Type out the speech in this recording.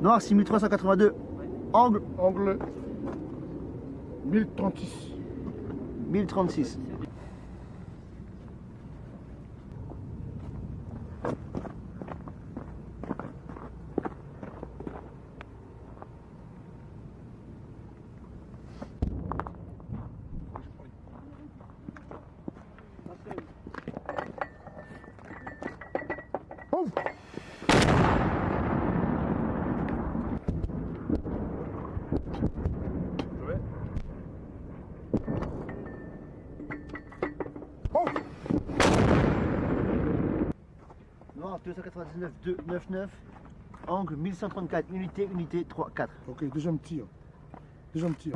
Noir 6382. Angle Angle 1036. 1036. Ouvre Noir 299 299. Angle 1134. Unité, unité 3, 4. Ok, deuxième tir. Deuxième tir.